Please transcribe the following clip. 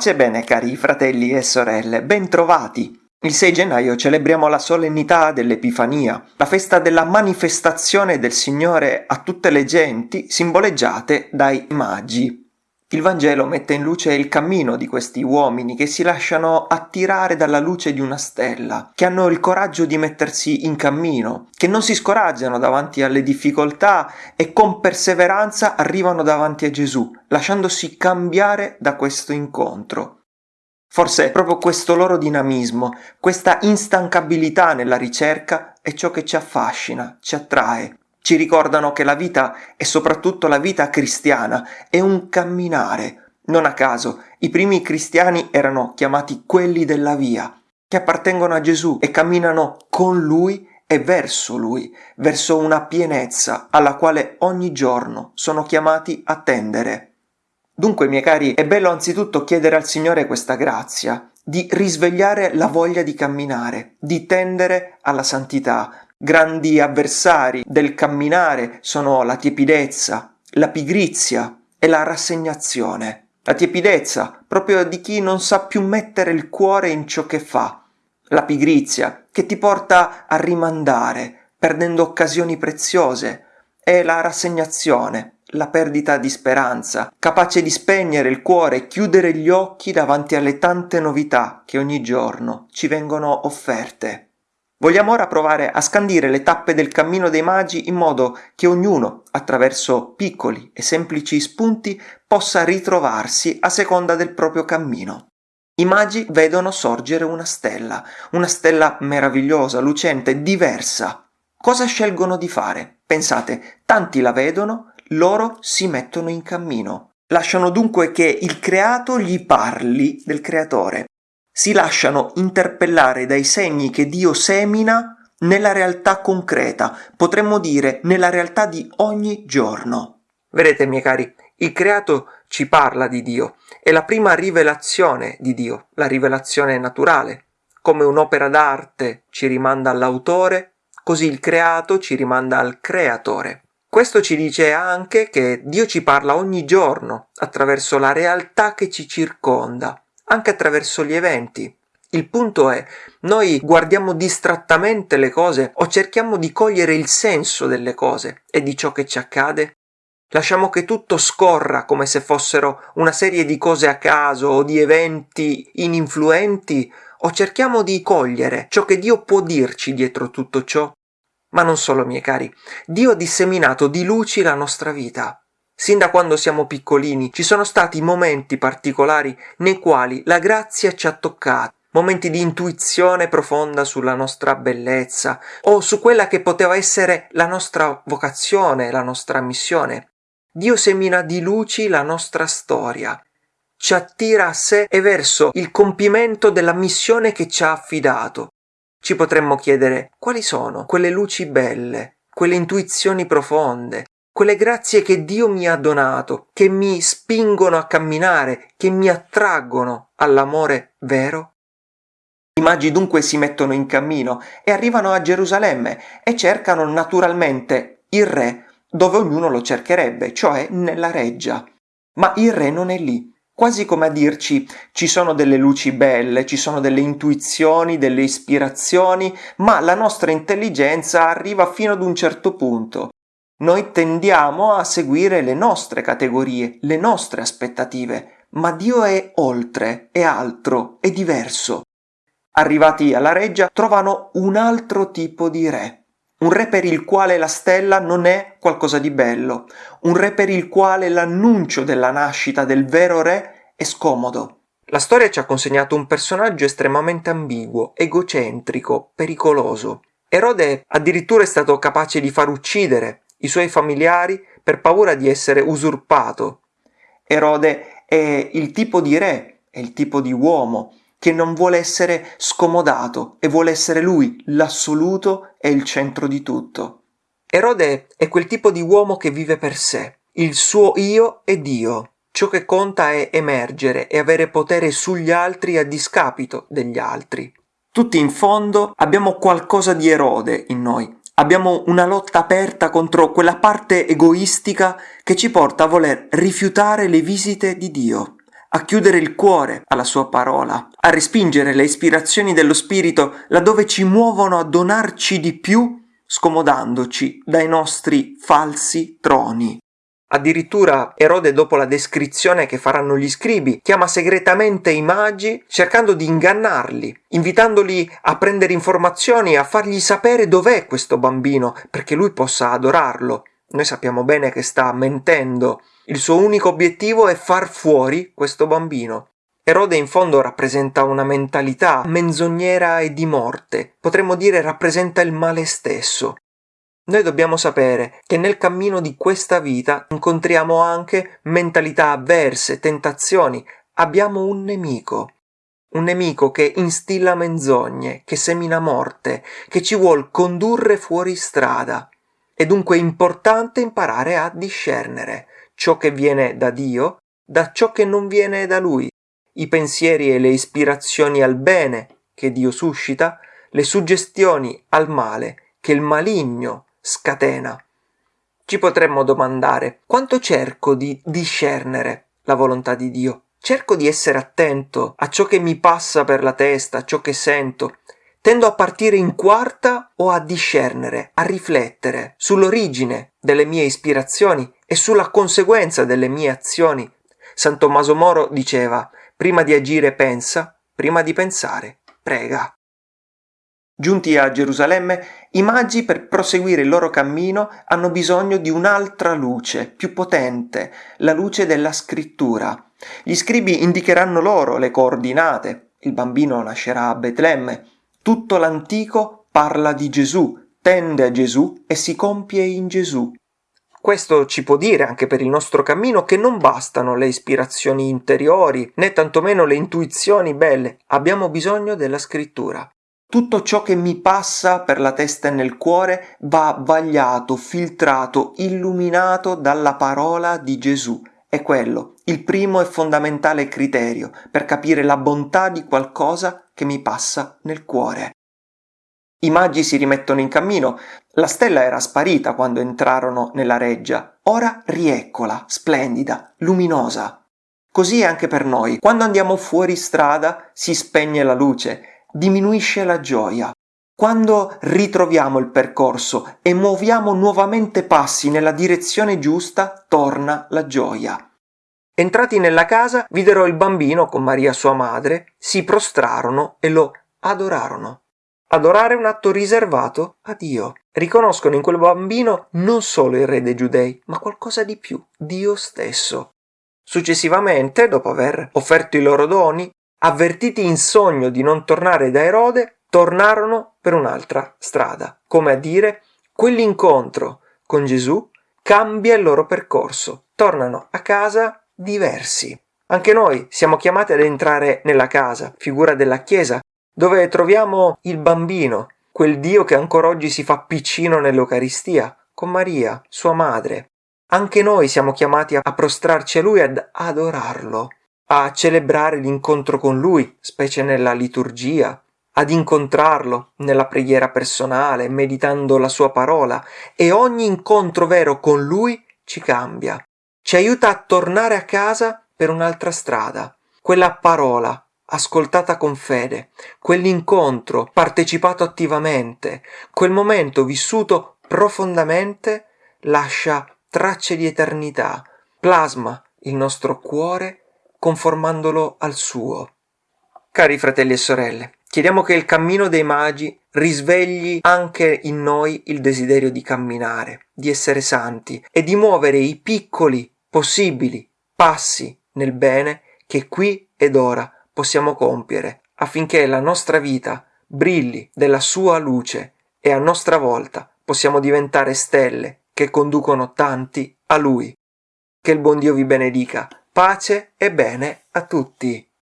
Pace bene cari fratelli e sorelle, bentrovati! Il 6 gennaio celebriamo la solennità dell'Epifania, la festa della manifestazione del Signore a tutte le genti simboleggiate dai magi. Il Vangelo mette in luce il cammino di questi uomini che si lasciano attirare dalla luce di una stella, che hanno il coraggio di mettersi in cammino, che non si scoraggiano davanti alle difficoltà e con perseveranza arrivano davanti a Gesù, lasciandosi cambiare da questo incontro. Forse è proprio questo loro dinamismo, questa instancabilità nella ricerca è ciò che ci affascina, ci attrae, ci ricordano che la vita, e soprattutto la vita cristiana, è un camminare. Non a caso, i primi cristiani erano chiamati quelli della via, che appartengono a Gesù e camminano con Lui e verso Lui, verso una pienezza alla quale ogni giorno sono chiamati a tendere. Dunque, miei cari, è bello anzitutto chiedere al Signore questa grazia, di risvegliare la voglia di camminare, di tendere alla santità, Grandi avversari del camminare sono la tiepidezza, la pigrizia e la rassegnazione. La tiepidezza, proprio di chi non sa più mettere il cuore in ciò che fa. La pigrizia, che ti porta a rimandare, perdendo occasioni preziose. E la rassegnazione, la perdita di speranza, capace di spegnere il cuore e chiudere gli occhi davanti alle tante novità che ogni giorno ci vengono offerte. Vogliamo ora provare a scandire le tappe del cammino dei magi in modo che ognuno, attraverso piccoli e semplici spunti, possa ritrovarsi a seconda del proprio cammino. I magi vedono sorgere una stella, una stella meravigliosa, lucente, diversa. Cosa scelgono di fare? Pensate, tanti la vedono, loro si mettono in cammino. Lasciano dunque che il creato gli parli del creatore si lasciano interpellare dai segni che Dio semina nella realtà concreta, potremmo dire nella realtà di ogni giorno. Vedete, miei cari, il creato ci parla di Dio, è la prima rivelazione di Dio, la rivelazione naturale. Come un'opera d'arte ci rimanda all'autore, così il creato ci rimanda al creatore. Questo ci dice anche che Dio ci parla ogni giorno attraverso la realtà che ci circonda anche attraverso gli eventi. Il punto è, noi guardiamo distrattamente le cose o cerchiamo di cogliere il senso delle cose e di ciò che ci accade? Lasciamo che tutto scorra come se fossero una serie di cose a caso o di eventi ininfluenti o cerchiamo di cogliere ciò che Dio può dirci dietro tutto ciò? Ma non solo, miei cari, Dio ha disseminato di luci la nostra vita. Sin da quando siamo piccolini ci sono stati momenti particolari nei quali la grazia ci ha toccato, momenti di intuizione profonda sulla nostra bellezza o su quella che poteva essere la nostra vocazione, la nostra missione. Dio semina di luci la nostra storia, ci attira a sé e verso il compimento della missione che ci ha affidato. Ci potremmo chiedere quali sono quelle luci belle, quelle intuizioni profonde, quelle grazie che Dio mi ha donato, che mi spingono a camminare, che mi attraggono all'amore vero? I magi dunque si mettono in cammino e arrivano a Gerusalemme e cercano naturalmente il re dove ognuno lo cercherebbe, cioè nella reggia. Ma il re non è lì, quasi come a dirci ci sono delle luci belle, ci sono delle intuizioni, delle ispirazioni, ma la nostra intelligenza arriva fino ad un certo punto noi tendiamo a seguire le nostre categorie, le nostre aspettative, ma Dio è oltre, è altro, è diverso. Arrivati alla reggia trovano un altro tipo di re, un re per il quale la stella non è qualcosa di bello, un re per il quale l'annuncio della nascita del vero re è scomodo. La storia ci ha consegnato un personaggio estremamente ambiguo, egocentrico, pericoloso. Erode addirittura è stato capace di far uccidere i suoi familiari per paura di essere usurpato. Erode è il tipo di re, è il tipo di uomo che non vuole essere scomodato e vuole essere lui l'assoluto e il centro di tutto. Erode è quel tipo di uomo che vive per sé. Il suo io è Dio. Ciò che conta è emergere e avere potere sugli altri a discapito degli altri. Tutti in fondo abbiamo qualcosa di Erode in noi, abbiamo una lotta aperta contro quella parte egoistica che ci porta a voler rifiutare le visite di Dio, a chiudere il cuore alla sua parola, a respingere le ispirazioni dello Spirito laddove ci muovono a donarci di più, scomodandoci dai nostri falsi troni. Addirittura Erode, dopo la descrizione che faranno gli scribi, chiama segretamente i magi cercando di ingannarli, invitandoli a prendere informazioni, a fargli sapere dov'è questo bambino, perché lui possa adorarlo. Noi sappiamo bene che sta mentendo. Il suo unico obiettivo è far fuori questo bambino. Erode in fondo rappresenta una mentalità menzognera e di morte, potremmo dire rappresenta il male stesso. Noi dobbiamo sapere che nel cammino di questa vita incontriamo anche mentalità avverse, tentazioni. Abbiamo un nemico. Un nemico che instilla menzogne, che semina morte, che ci vuol condurre fuori strada. È dunque importante imparare a discernere ciò che viene da Dio da ciò che non viene da Lui, i pensieri e le ispirazioni al bene che Dio suscita, le suggestioni al male che il maligno scatena. Ci potremmo domandare quanto cerco di discernere la volontà di Dio. Cerco di essere attento a ciò che mi passa per la testa, a ciò che sento. Tendo a partire in quarta o a discernere, a riflettere sull'origine delle mie ispirazioni e sulla conseguenza delle mie azioni. San Tommaso Moro diceva, prima di agire pensa, prima di pensare prega. Giunti a Gerusalemme, i magi per proseguire il loro cammino hanno bisogno di un'altra luce, più potente, la luce della scrittura. Gli scribi indicheranno loro le coordinate. Il bambino nascerà a Betlemme. Tutto l'antico parla di Gesù, tende a Gesù e si compie in Gesù. Questo ci può dire anche per il nostro cammino che non bastano le ispirazioni interiori, né tantomeno le intuizioni belle, abbiamo bisogno della scrittura. Tutto ciò che mi passa per la testa e nel cuore va vagliato, filtrato, illuminato dalla parola di Gesù. È quello, il primo e fondamentale criterio per capire la bontà di qualcosa che mi passa nel cuore. I magi si rimettono in cammino. La stella era sparita quando entrarono nella reggia. Ora rieccola, splendida, luminosa. Così è anche per noi. Quando andiamo fuori strada si spegne la luce diminuisce la gioia. Quando ritroviamo il percorso e muoviamo nuovamente passi nella direzione giusta, torna la gioia. Entrati nella casa, videro il bambino con Maria sua madre, si prostrarono e lo adorarono. Adorare è un atto riservato a Dio. Riconoscono in quel bambino non solo il re dei giudei, ma qualcosa di più, Dio stesso. Successivamente, dopo aver offerto i loro doni, avvertiti in sogno di non tornare da Erode, tornarono per un'altra strada, come a dire quell'incontro con Gesù cambia il loro percorso, tornano a casa diversi. Anche noi siamo chiamati ad entrare nella casa, figura della Chiesa, dove troviamo il bambino, quel Dio che ancora oggi si fa piccino nell'Eucaristia, con Maria, sua madre. Anche noi siamo chiamati a prostrarci a Lui, ad adorarlo a celebrare l'incontro con Lui, specie nella liturgia, ad incontrarlo nella preghiera personale, meditando la sua parola, e ogni incontro vero con Lui ci cambia, ci aiuta a tornare a casa per un'altra strada. Quella parola ascoltata con fede, quell'incontro partecipato attivamente, quel momento vissuto profondamente lascia tracce di eternità, plasma il nostro cuore conformandolo al suo. Cari fratelli e sorelle, chiediamo che il cammino dei magi risvegli anche in noi il desiderio di camminare, di essere santi e di muovere i piccoli, possibili passi nel bene che qui ed ora possiamo compiere affinché la nostra vita brilli della sua luce e a nostra volta possiamo diventare stelle che conducono tanti a Lui. Che il buon Dio vi benedica pace e bene a tutti.